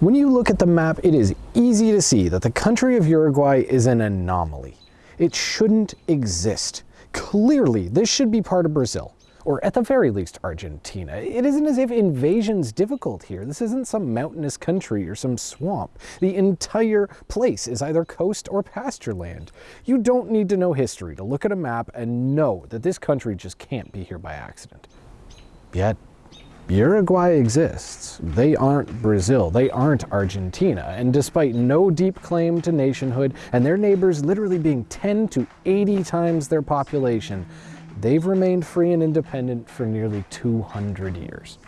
When you look at the map, it is easy to see that the country of Uruguay is an anomaly. It shouldn't exist. Clearly, this should be part of Brazil or at the very least Argentina. It isn't as if invasion's difficult here. This isn't some mountainous country or some swamp. The entire place is either coast or pasture land. You don't need to know history to look at a map and know that this country just can't be here by accident. Yet, Uruguay exists. They aren't Brazil, they aren't Argentina, and despite no deep claim to nationhood and their neighbors literally being 10 to 80 times their population, they've remained free and independent for nearly 200 years.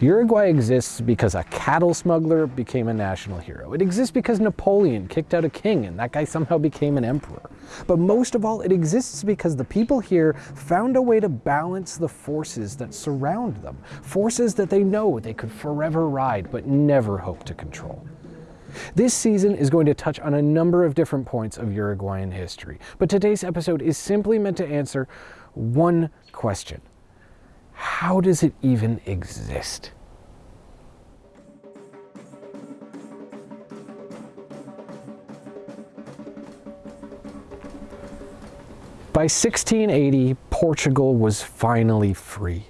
Uruguay exists because a cattle smuggler became a national hero. It exists because Napoleon kicked out a king and that guy somehow became an emperor. But most of all, it exists because the people here found a way to balance the forces that surround them. Forces that they know they could forever ride but never hope to control. This season is going to touch on a number of different points of Uruguayan history, but today's episode is simply meant to answer one question. How does it even exist? By 1680, Portugal was finally free.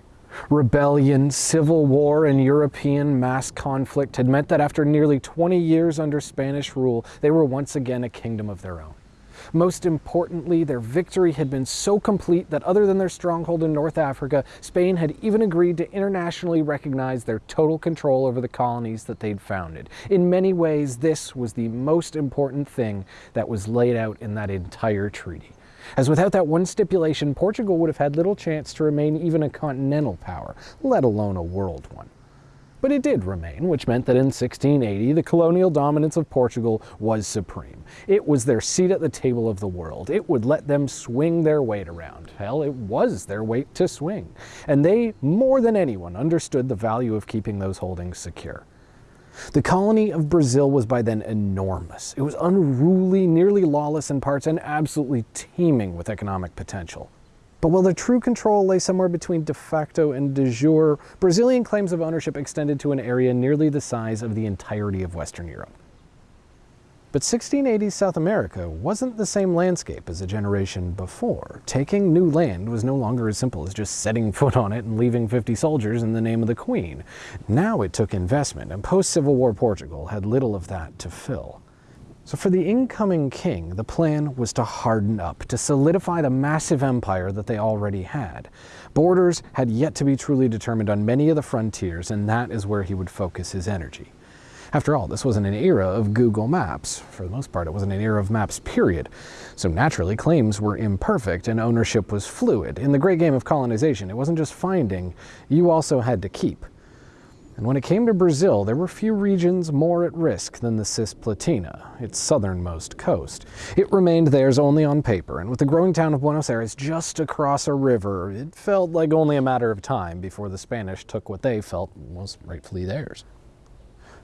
Rebellion, civil war, and European mass conflict had meant that after nearly 20 years under Spanish rule, they were once again a kingdom of their own. Most importantly, their victory had been so complete that other than their stronghold in North Africa, Spain had even agreed to internationally recognize their total control over the colonies that they'd founded. In many ways, this was the most important thing that was laid out in that entire treaty as without that one stipulation, Portugal would have had little chance to remain even a continental power, let alone a world one. But it did remain, which meant that in 1680 the colonial dominance of Portugal was supreme. It was their seat at the table of the world. It would let them swing their weight around. Hell, it was their weight to swing. And they, more than anyone, understood the value of keeping those holdings secure. The colony of Brazil was by then enormous. It was unruly, nearly lawless in parts, and absolutely teeming with economic potential. But while the true control lay somewhere between de facto and de jure, Brazilian claims of ownership extended to an area nearly the size of the entirety of Western Europe. But 1680s South America wasn't the same landscape as a generation before. Taking new land was no longer as simple as just setting foot on it and leaving 50 soldiers in the name of the Queen. Now it took investment, and post-Civil War Portugal had little of that to fill. So for the incoming king, the plan was to harden up, to solidify the massive empire that they already had. Borders had yet to be truly determined on many of the frontiers, and that is where he would focus his energy. After all, this wasn't an era of Google Maps. For the most part, it wasn't an era of maps, period. So naturally, claims were imperfect and ownership was fluid. In the great game of colonization, it wasn't just finding, you also had to keep. And when it came to Brazil, there were few regions more at risk than the Cisplatina, its southernmost coast. It remained theirs only on paper, and with the growing town of Buenos Aires just across a river, it felt like only a matter of time before the Spanish took what they felt was rightfully theirs.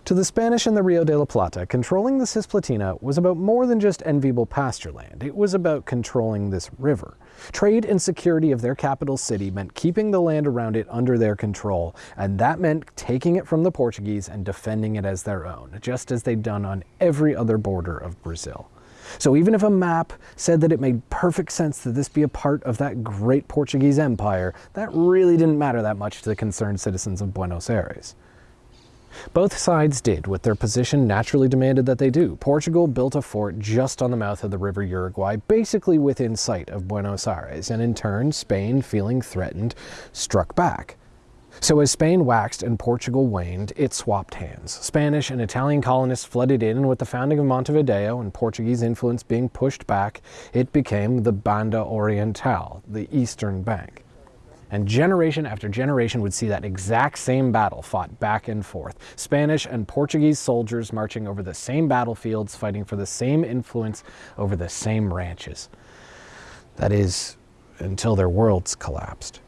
To the Spanish in the Rio de la Plata, controlling the Cisplatina was about more than just enviable pasture land. It was about controlling this river. Trade and security of their capital city meant keeping the land around it under their control, and that meant taking it from the Portuguese and defending it as their own, just as they'd done on every other border of Brazil. So even if a map said that it made perfect sense that this be a part of that great Portuguese empire, that really didn't matter that much to the concerned citizens of Buenos Aires. Both sides did what their position naturally demanded that they do. Portugal built a fort just on the mouth of the river Uruguay, basically within sight of Buenos Aires, and in turn, Spain, feeling threatened, struck back. So as Spain waxed and Portugal waned, it swapped hands. Spanish and Italian colonists flooded in, and with the founding of Montevideo and Portuguese influence being pushed back, it became the Banda Oriental, the eastern bank. And generation after generation would see that exact same battle fought back and forth. Spanish and Portuguese soldiers marching over the same battlefields, fighting for the same influence over the same ranches. That is, until their worlds collapsed.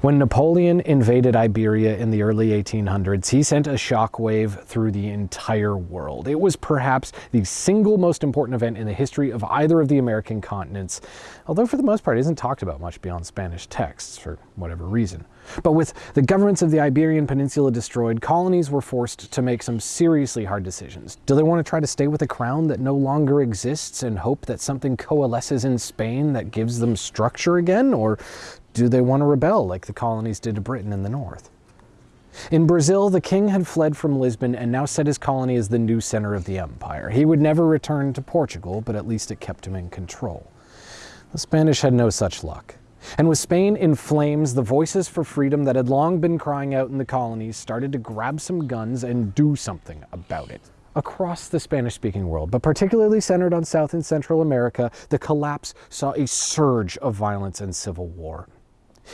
When Napoleon invaded Iberia in the early 1800s, he sent a shockwave through the entire world. It was perhaps the single most important event in the history of either of the American continents, although for the most part it isn't talked about much beyond Spanish texts for whatever reason. But with the governments of the Iberian Peninsula destroyed, colonies were forced to make some seriously hard decisions. Do they want to try to stay with a crown that no longer exists and hope that something coalesces in Spain that gives them structure again? Or do they want to rebel like the colonies did to Britain in the north? In Brazil, the king had fled from Lisbon and now set his colony as the new center of the empire. He would never return to Portugal, but at least it kept him in control. The Spanish had no such luck. And with Spain in flames, the voices for freedom that had long been crying out in the colonies started to grab some guns and do something about it. Across the Spanish speaking world, but particularly centered on South and Central America, the collapse saw a surge of violence and civil war.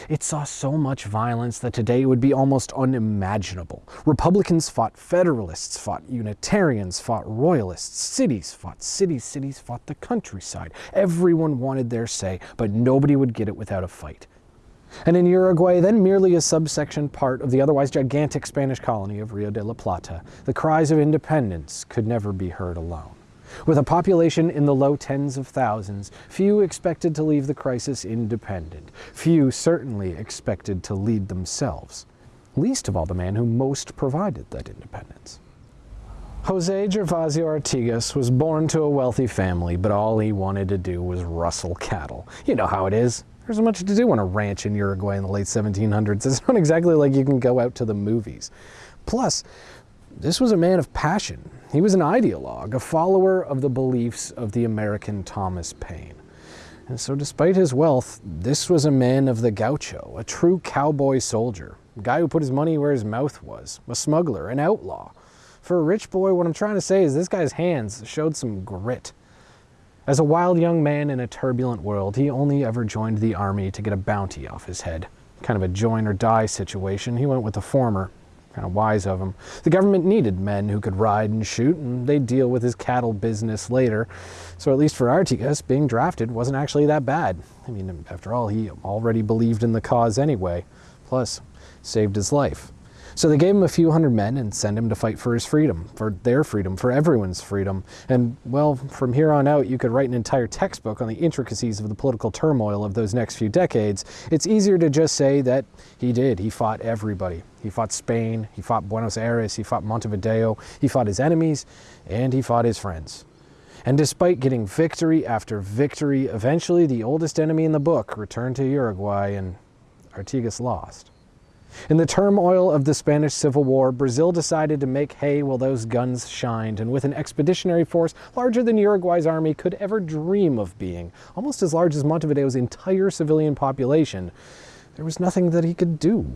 It saw so much violence that today it would be almost unimaginable. Republicans fought Federalists, fought Unitarians, fought Royalists, cities fought cities, cities fought the countryside. Everyone wanted their say, but nobody would get it without a fight. And in Uruguay, then merely a subsection part of the otherwise gigantic Spanish colony of Rio de la Plata, the cries of independence could never be heard alone. With a population in the low tens of thousands, few expected to leave the crisis independent. Few certainly expected to lead themselves, least of all the man who most provided that independence. Jose Gervasio Artigas was born to a wealthy family, but all he wanted to do was rustle cattle. You know how it is. There's much to do on a ranch in Uruguay in the late 1700s. It's not exactly like you can go out to the movies. Plus, this was a man of passion. He was an ideologue, a follower of the beliefs of the American Thomas Paine. And so despite his wealth, this was a man of the gaucho, a true cowboy soldier, a guy who put his money where his mouth was, a smuggler, an outlaw. For a rich boy, what I'm trying to say is this guy's hands showed some grit. As a wild young man in a turbulent world, he only ever joined the army to get a bounty off his head. Kind of a join or die situation. He went with the former, kind of wise of him. The government needed men who could ride and shoot, and they'd deal with his cattle business later. So at least for Artigas, being drafted wasn't actually that bad. I mean, after all, he already believed in the cause anyway. Plus, saved his life. So they gave him a few hundred men and sent him to fight for his freedom, for their freedom, for everyone's freedom. And, well, from here on out, you could write an entire textbook on the intricacies of the political turmoil of those next few decades. It's easier to just say that he did. He fought everybody. He fought Spain, he fought Buenos Aires, he fought Montevideo, he fought his enemies, and he fought his friends. And despite getting victory after victory, eventually the oldest enemy in the book returned to Uruguay and Artigas lost. In the turmoil of the Spanish Civil War, Brazil decided to make hay while those guns shined, and with an expeditionary force larger than Uruguay's army could ever dream of being, almost as large as Montevideo's entire civilian population, there was nothing that he could do.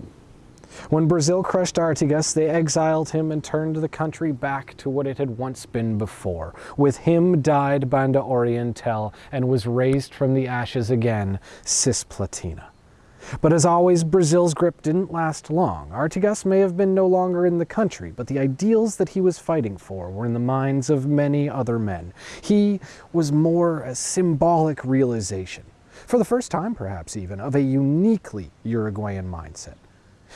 When Brazil crushed Artigas, they exiled him and turned the country back to what it had once been before. With him died Banda Oriental and was raised from the ashes again, Cisplatina. But as always, Brazil's grip didn't last long. Artigas may have been no longer in the country, but the ideals that he was fighting for were in the minds of many other men. He was more a symbolic realization, for the first time perhaps even, of a uniquely Uruguayan mindset.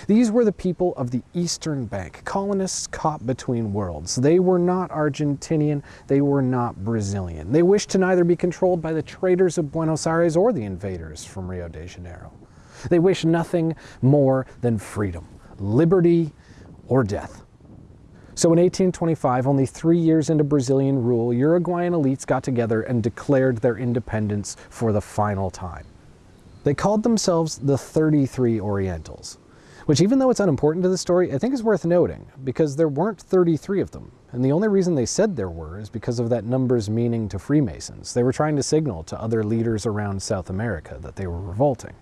These were the people of the Eastern Bank, colonists caught between worlds. They were not Argentinian, they were not Brazilian. They wished to neither be controlled by the traders of Buenos Aires or the invaders from Rio de Janeiro. They wish nothing more than freedom, liberty, or death. So in 1825, only three years into Brazilian rule, Uruguayan elites got together and declared their independence for the final time. They called themselves the 33 Orientals, which even though it's unimportant to the story, I think is worth noting, because there weren't 33 of them. And the only reason they said there were is because of that number's meaning to Freemasons. They were trying to signal to other leaders around South America that they were revolting,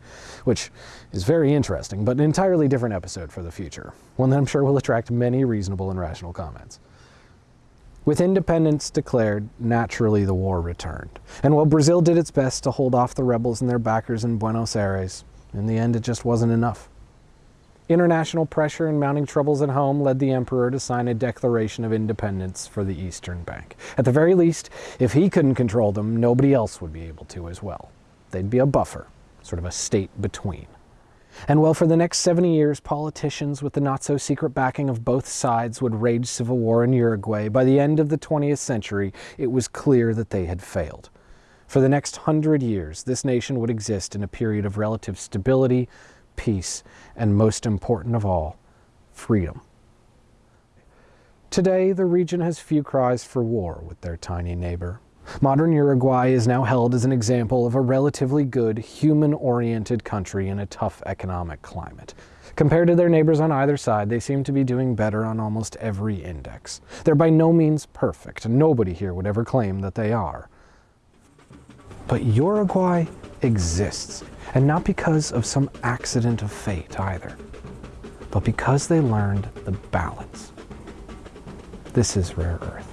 which is very interesting, but an entirely different episode for the future, one that I'm sure will attract many reasonable and rational comments. With independence declared, naturally the war returned. And while Brazil did its best to hold off the rebels and their backers in Buenos Aires, in the end it just wasn't enough. International pressure and mounting troubles at home led the emperor to sign a declaration of independence for the Eastern Bank. At the very least, if he couldn't control them, nobody else would be able to as well. They'd be a buffer, sort of a state between. And well, for the next 70 years, politicians with the not so secret backing of both sides would rage civil war in Uruguay. By the end of the 20th century, it was clear that they had failed. For the next hundred years, this nation would exist in a period of relative stability, peace, and most important of all, freedom. Today, the region has few cries for war with their tiny neighbor. Modern Uruguay is now held as an example of a relatively good, human-oriented country in a tough economic climate. Compared to their neighbors on either side, they seem to be doing better on almost every index. They're by no means perfect, nobody here would ever claim that they are. But Uruguay exists, and not because of some accident of fate either, but because they learned the balance. This is Rare Earth.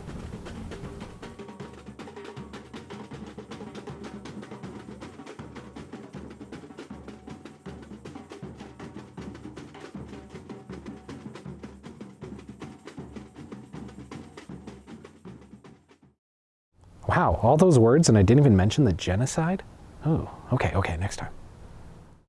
Wow, all those words and I didn't even mention the genocide? Oh, okay, okay, next time.